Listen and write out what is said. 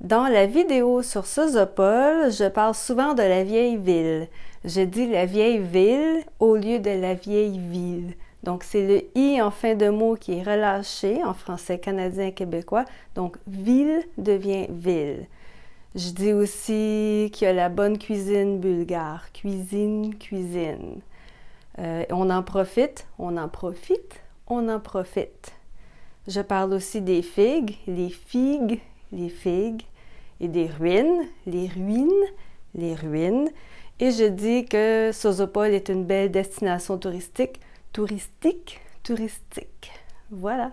Dans la vidéo sur Sozopol, je parle souvent de la vieille ville. Je dis la vieille ville au lieu de la vieille ville. Donc, c'est le i en fin de mot qui est relâché en français canadien québécois. Donc, ville devient ville. Je dis aussi qu'il y a la bonne cuisine bulgare. Cuisine, cuisine. Euh, on en profite, on en profite, on en profite. Je parle aussi des figues, les figues, les figues et des ruines, les ruines, les ruines. Et je dis que Sozopol est une belle destination touristique, touristique, touristique. Voilà.